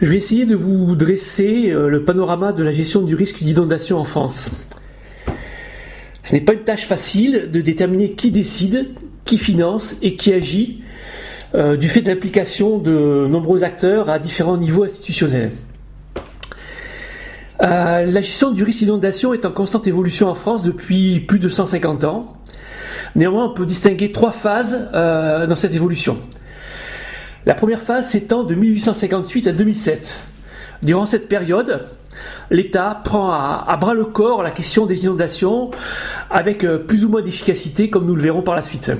Je vais essayer de vous dresser euh, le panorama de la gestion du risque d'inondation en France. Ce n'est pas une tâche facile de déterminer qui décide, qui finance et qui agit euh, du fait de l'implication de nombreux acteurs à différents niveaux institutionnels. Euh, la gestion du risque d'inondation est en constante évolution en France depuis plus de 150 ans. Néanmoins, on peut distinguer trois phases dans cette évolution. La première phase s'étend de 1858 à 2007. Durant cette période, l'État prend à, bras le corps la question des inondations avec euh, plus ou moins d'efficacité, comme nous le verrons par la suite.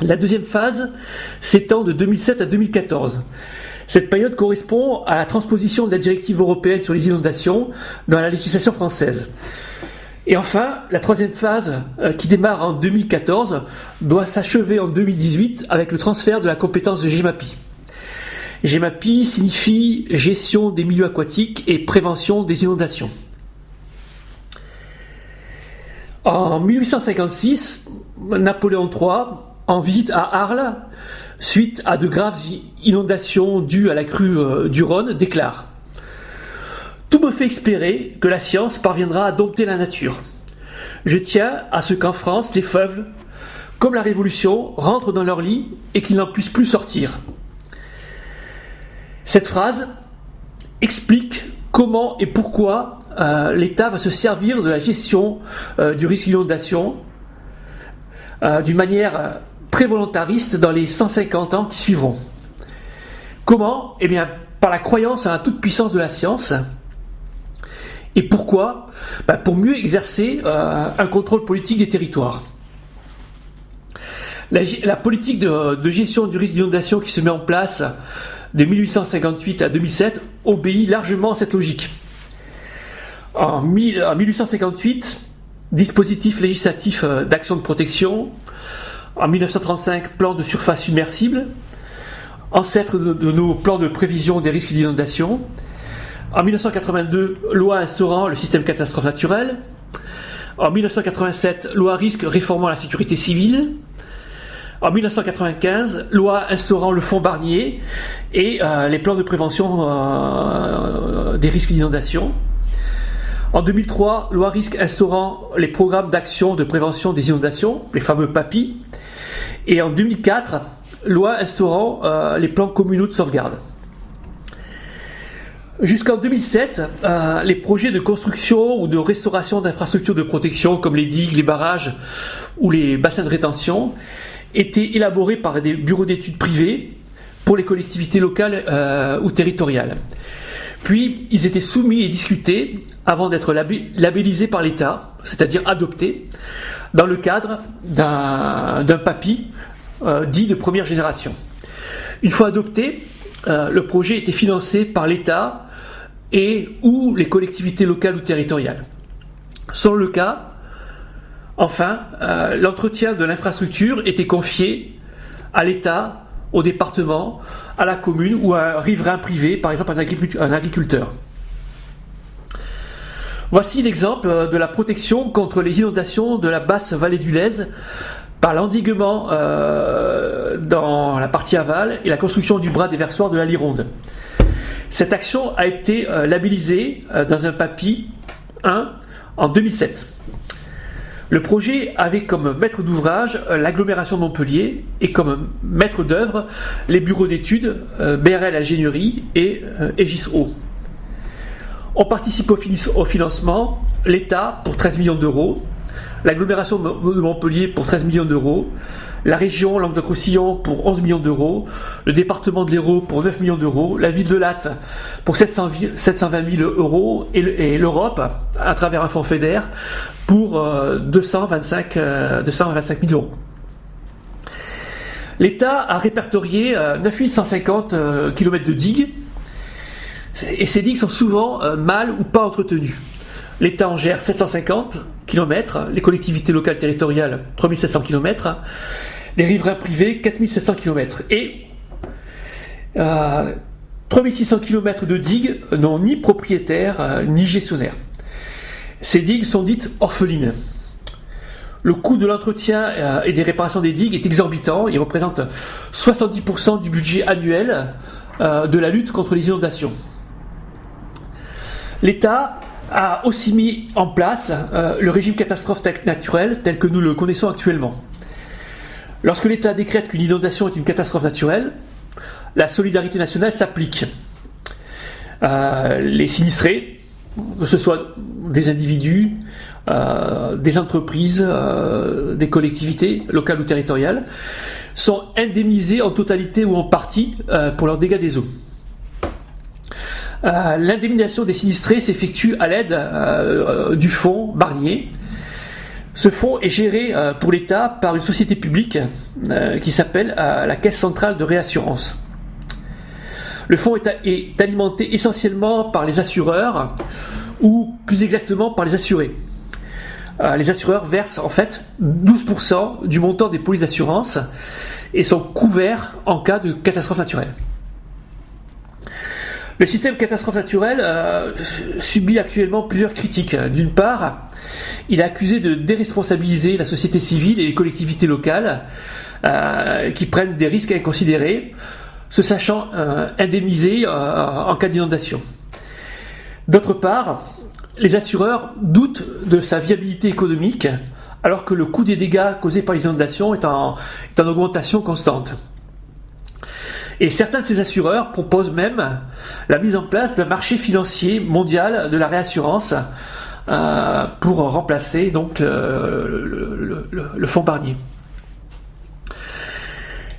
La deuxième phase s'étend de 2007 à 2014. Cette période correspond à la transposition de la directive européenne sur les inondations dans la législation française. Et enfin, la troisième phase, euh, qui démarre en 2014, doit s'achever en 2018 avec le transfert de la compétence de GEMAPI. GEMAPI signifie gestion des milieux aquatiques et prévention des inondations. En 1856, Napoléon III, en visite à Arles, suite à de graves inondations dues à la crue euh, du Rhône, déclare tout me fait espérer que la science parviendra à dompter la nature. Je tiens à ce qu'en France, les feuves, comme la Révolution, rentrent dans leur lit et qu'ils n'en puissent plus sortir. Cette phrase explique comment et pourquoi euh, l'État va se servir de la gestion euh, du risque d'inondation euh, d'une manière très volontariste dans les 150 ans qui suivront. Comment? Eh bien, par la croyance à la toute puissance de la science, et pourquoi bah, Pour mieux exercer euh, un contrôle politique des territoires. La, politique de, gestion du risque d'inondation qui se met en place de 1858 à 2007 obéit largement à cette logique. En, 1858, dispositif législatif euh, d'action de protection. En 1935, plan de surface submersible, ancêtre de nos plans de prévision des risques d'inondation. En 1982, loi instaurant le système catastrophe naturelle. En 1987, loi risque réformant la sécurité civile. En 1995, loi instaurant le fonds Barnier et euh, les plans de prévention euh, des risques d'inondation. En 2003, loi risque instaurant les programmes d'action de prévention des inondations, les fameux PAPI. Et en 2004, loi instaurant euh, les plans communaux de sauvegarde. Jusqu'en 2007, euh, les projets de construction ou de restauration d'infrastructures de protection comme les digues, les barrages ou les bassins de rétention étaient élaborés par des bureaux d'études privés pour les collectivités locales euh, ou territoriales. Puis, ils étaient soumis et discutés avant d'être labellisés par l'État, c'est-à-dire adoptés, dans le cadre d'un PAPI euh, dit de première génération. Une fois adopté, le projet était financé par l'État et ou les collectivités locales ou territoriales. Sans le cas, enfin, euh, l'entretien de l'infrastructure était confié à l'État, au département, à la commune ou à un riverain privé, par exemple un agriculteur. Voici l'exemple euh, de la protection contre les inondations de la basse vallée du Lèze par l'endiguement euh, dans la partie aval et la construction du bras déversoir de la Lironde. Cette action a été euh, labellisée euh, dans un papier 1 en 2007. Le projet avait comme maître d'ouvrage euh, l'agglomération de Montpellier et comme maître d'œuvre les bureaux d'études BRL Ingénierie et Aegis On participe au financement l'État pour 13 millions d'euros, l'agglomération de Montpellier pour 13 millions d'euros, la région Languedoc-Roussillon pour 11 millions d'euros, le département de l'Hérault pour 9 millions d'euros, la ville de Latte pour 720 000 euros et l'Europe, à travers un fonds FEDER, pour 225, euh, 225 euh, 000 euros. L'État a répertorié 9150 euh, km de digues, et ces digues sont souvent mal ou pas entretenues. L'État en gère 750 km, les collectivités locales territoriales 3700 km, les riverains privés 4700 km. Et 3600 euh, km de digues n'ont ni propriétaire euh, ni gestionnaire. Ces digues sont dites orphelines. Le coût de l'entretien euh, et des réparations des digues est exorbitant. Il représente 70% du budget annuel de la lutte contre les inondations. L'État a aussi mis en place le régime catastrophe naturelle tel que nous le connaissons actuellement. Lorsque l'État décrète qu'une inondation est une catastrophe naturelle, la solidarité nationale s'applique. les sinistrés, que ce soit des individus, euh, des entreprises, euh, des collectivités locales ou territoriales, sont indemnisés en totalité ou en partie euh, pour leurs dégâts des eaux. L'indemnisation des sinistrés s'effectue à l'aide du fonds Barnier. Ce fonds est géré pour l'État par une société publique qui s'appelle la Caisse centrale de réassurance. Le fonds est, alimenté essentiellement par les assureurs, ou plus exactement par les assurés. Euh, les assureurs versent en fait 12% du montant des polices d'assurance et sont couverts en cas de catastrophe naturelle. Le système catastrophe naturelle euh, subit actuellement plusieurs critiques. D'une part, il est accusé de déresponsabiliser la société civile et les collectivités locales euh, qui prennent des risques inconsidérés se sachant euh, indemnisés en cas d'inondation. D'autre part, les assureurs doutent de sa viabilité économique alors que le coût des dégâts causés par les inondations est en, augmentation constante. Et certains de ces assureurs proposent même la mise en place d'un marché financier mondial de la réassurance euh, pour remplacer donc le fonds Barnier.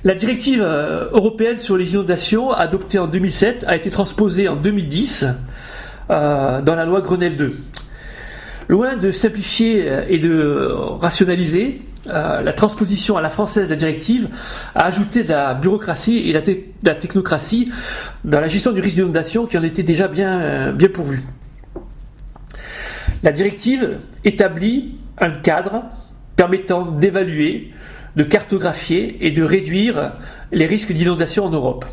La directive euh, européenne sur les inondations, adoptée en 2007, a été transposée en 2010 euh, dans la loi Grenelle 2. Loin de simplifier euh, et de rationaliser, la transposition à la française de la directive a ajouté de la bureaucratie et de la, technocratie dans la gestion du risque d'inondation qui en était déjà bien, bien pourvu. La directive établit un cadre permettant d'évaluer de cartographier et de réduire les risques d'inondation en Europe.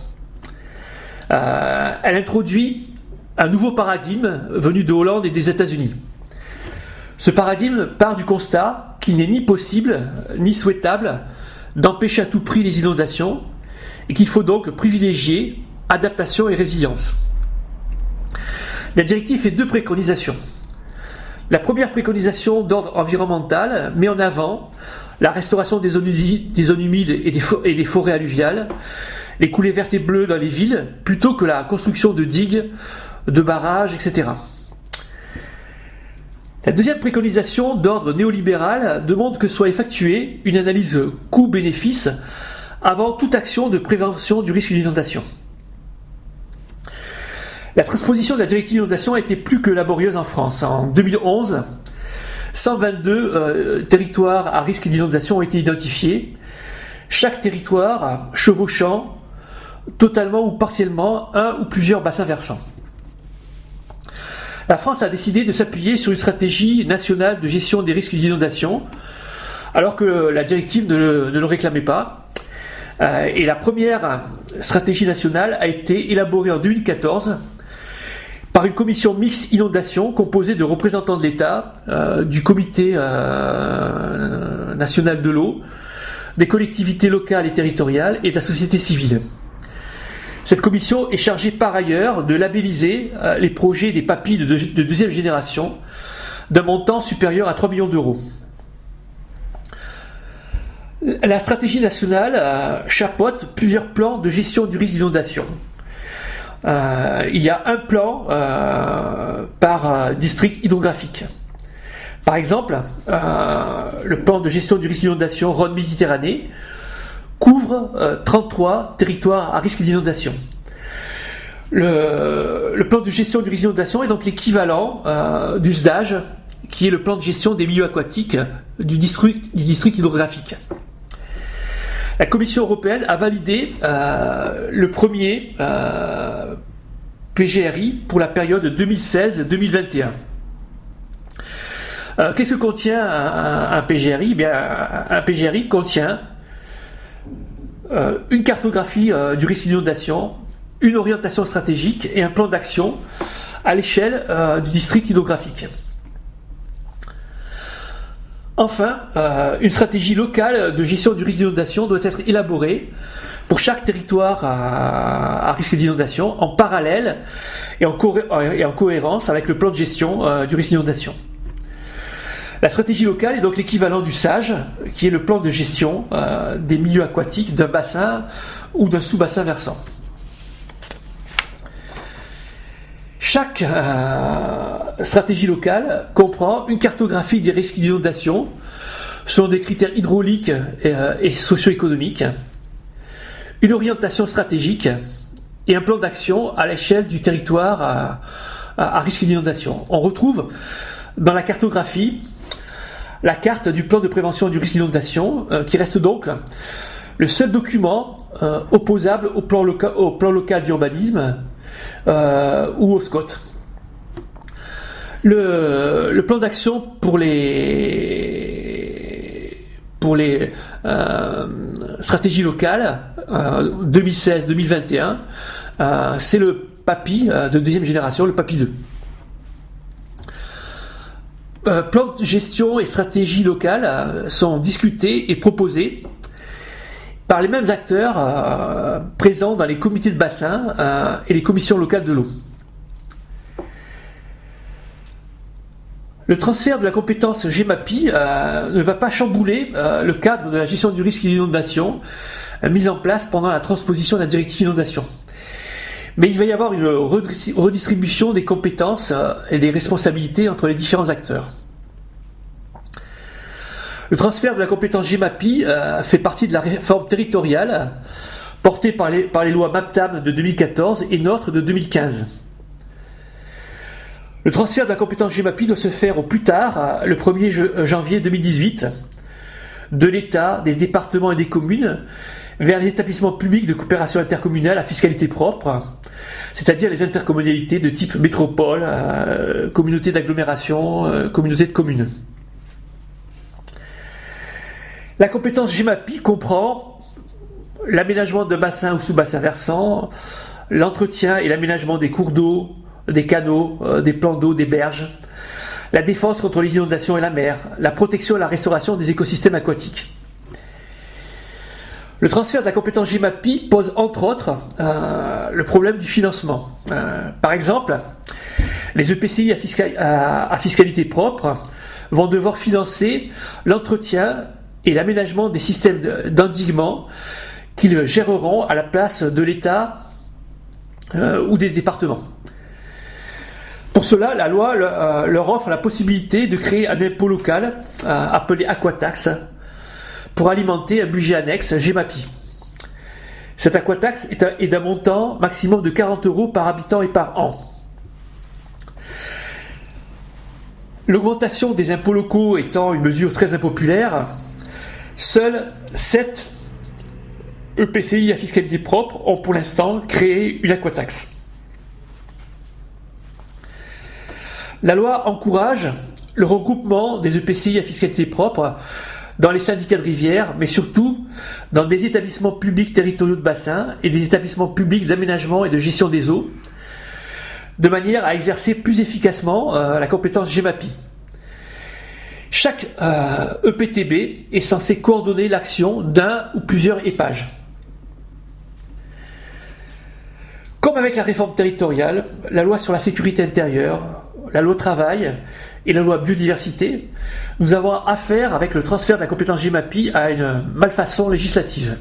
Euh, elle introduit un nouveau paradigme venu de Hollande et des États-Unis. Ce paradigme part du constat qu'il n'est ni possible ni souhaitable d'empêcher à tout prix les inondations et qu'il faut donc privilégier adaptation et résilience. La directive fait deux préconisations. La première préconisation d'ordre environnemental met en avant la restauration des zones, humides et des, forêts alluviales, les coulées vertes et bleues dans les villes, plutôt que la construction de digues, de barrages, etc. La deuxième préconisation d'ordre néolibéral demande que soit effectuée une analyse coût-bénéfice avant toute action de prévention du risque d'inondation. La transposition de la directive d'inondation a été plus que laborieuse en France. En 2011, 122 euh, territoires à risque d'inondation ont été identifiés. Chaque territoire chevauchant totalement ou partiellement un ou plusieurs bassins versants. La France a décidé de s'appuyer sur une stratégie nationale de gestion des risques d'inondation, alors que la directive ne le, réclamait pas. Euh, et la première stratégie nationale a été élaborée en 2014 par une commission mixte inondation composée de représentants de l'État, euh, du comité euh, national de l'eau, des collectivités locales et territoriales et de la société civile. Cette commission est chargée par ailleurs de labelliser euh, les projets des papilles de, de deuxième génération d'un montant supérieur à 3 millions d'euros. La stratégie nationale chapeaute plusieurs plans de gestion du risque d'inondation. Euh, il y a un plan euh, par euh, district hydrographique. Par exemple, le plan de gestion du risque d'inondation Rhône-Méditerranée couvre 33 territoires à risque d'inondation. Le, plan de gestion du risque d'inondation est donc l'équivalent du SDAGE, qui est le plan de gestion des milieux aquatiques du district, hydrographique. La Commission européenne a validé euh, le premier euh, PGRI pour la période 2016-2021. Euh, qu'est-ce que contient un, PGRI eh Un PGRI contient une cartographie du risque d'inondation, une orientation stratégique et un plan d'action à l'échelle du district hydrographique. Enfin, euh, une stratégie locale de gestion du risque d'inondation doit être élaborée pour chaque territoire à, risque d'inondation, en parallèle et en, cohérence avec le plan de gestion euh, du risque d'inondation. La stratégie locale est donc l'équivalent du SAGE, qui est le plan de gestion euh, des milieux aquatiques d'un bassin ou d'un sous-bassin versant. Chaque euh, stratégie locale comprend une cartographie des risques d'inondation selon des critères hydrauliques et, euh, socio-économiques, une orientation stratégique et un plan d'action à l'échelle du territoire à risque d'inondation. On retrouve dans la cartographie la carte du plan de prévention du risque d'inondation, euh, qui reste donc le seul document euh, opposable au plan, local d'urbanisme euh, ou au SCOT. Le, plan d'action pour les, pour les stratégies locales 2016-2021, c'est le PAPI de deuxième génération, le PAPI 2. Euh, plans de gestion et stratégie locale euh, sont discutés et proposés par les mêmes acteurs euh, présents dans les comités de bassin et les commissions locales de l'eau. Le transfert de la compétence GEMAPI ne va pas chambouler le cadre de la gestion du risque d'inondation mis en place pendant la transposition de la directive inondation. Mais il va y avoir une redistribution des compétences euh, et des responsabilités entre les différents acteurs. Le transfert de la compétence GMAPI euh, fait partie de la réforme territoriale portée par les, lois MAPTAM de 2014 et NOTRe de 2015. Le transfert de la compétence GMAPI doit se faire au plus tard, le 1er janvier 2018, de l'État, des départements et des communes vers les établissements publics de coopération intercommunale à fiscalité propre, c'est-à-dire les intercommunalités de type métropole, euh, communauté d'agglomération, euh, communauté de communes. La compétence GEMAPI comprend l'aménagement de bassins ou sous-bassins versants, l'entretien et l'aménagement des cours d'eau, des canaux, euh, des plans d'eau, des berges, la défense contre les inondations et la mer, la protection et la restauration des écosystèmes aquatiques. Le transfert de la compétence GMAPI pose entre autres euh, le problème du financement. Euh, par exemple, les EPCI à, fiscalité propre vont devoir financer l'entretien et l'aménagement des systèmes d'endiguement qu'ils géreront à la place de l'État euh, ou des départements. Pour cela, la loi leur offre la possibilité de créer un impôt local appelé Aquatax pour alimenter un budget annexe GMAPI. Cette aquataxe est d'un montant maximum de 40 euros par habitant et par an. L'augmentation des impôts locaux étant une mesure très impopulaire, seuls 7 EPCI à fiscalité propre ont pour l'instant créé une aquataxe. La loi encourage le regroupement des EPCI à fiscalité propre dans les syndicats de rivière, mais surtout dans des établissements publics territoriaux de bassin et des établissements publics d'aménagement et de gestion des eaux, de manière à exercer plus efficacement euh, la compétence GEMAPI. Chaque EPTB euh, e est censé coordonner l'action d'un ou plusieurs épages. Comme avec la réforme territoriale, la loi sur la sécurité intérieure, la loi travail et la loi biodiversité, nous avons affaire avec le transfert de la compétence GMAPI à une malfaçon législative.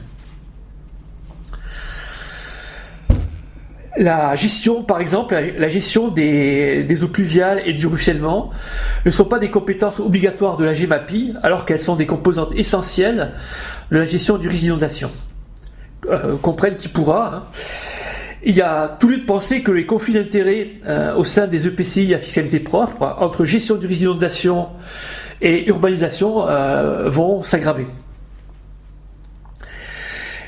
La gestion, par exemple, la gestion des, eaux pluviales et du ruissellement ne sont pas des compétences obligatoires de la GMAPI, alors qu'elles sont des composantes essentielles de la gestion du risque d'inondation. Euh, comprenne qui pourra. Hein. Il y a tout lieu de penser que les conflits d'intérêts euh, au sein des EPCI à fiscalité propre, entre gestion du risque d'inondation et urbanisation, euh, vont s'aggraver.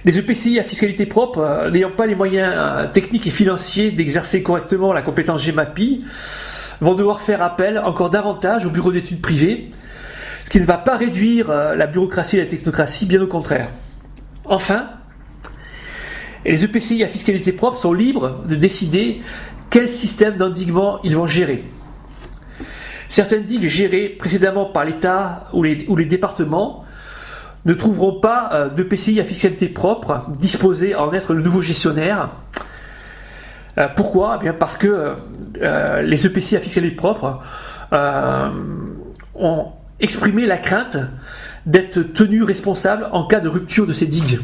Les EPCI à fiscalité propre, euh, n'ayant pas les moyens techniques et financiers d'exercer correctement la compétence GMAPI, vont devoir faire appel encore davantage au bureau d'études privées, ce qui ne va pas réduire la bureaucratie et la technocratie, bien au contraire. Enfin, et les EPCI à fiscalité propre sont libres de décider quel système d'endiguement ils vont gérer. Certaines digues gérées précédemment par l'État ou les, départements ne trouveront pas de PCI à fiscalité propre disposés à en être le nouveau gestionnaire. pourquoi? Eh bien Parce que les EPCI à fiscalité propre ont exprimé la crainte d'être tenus responsables en cas de rupture de ces digues.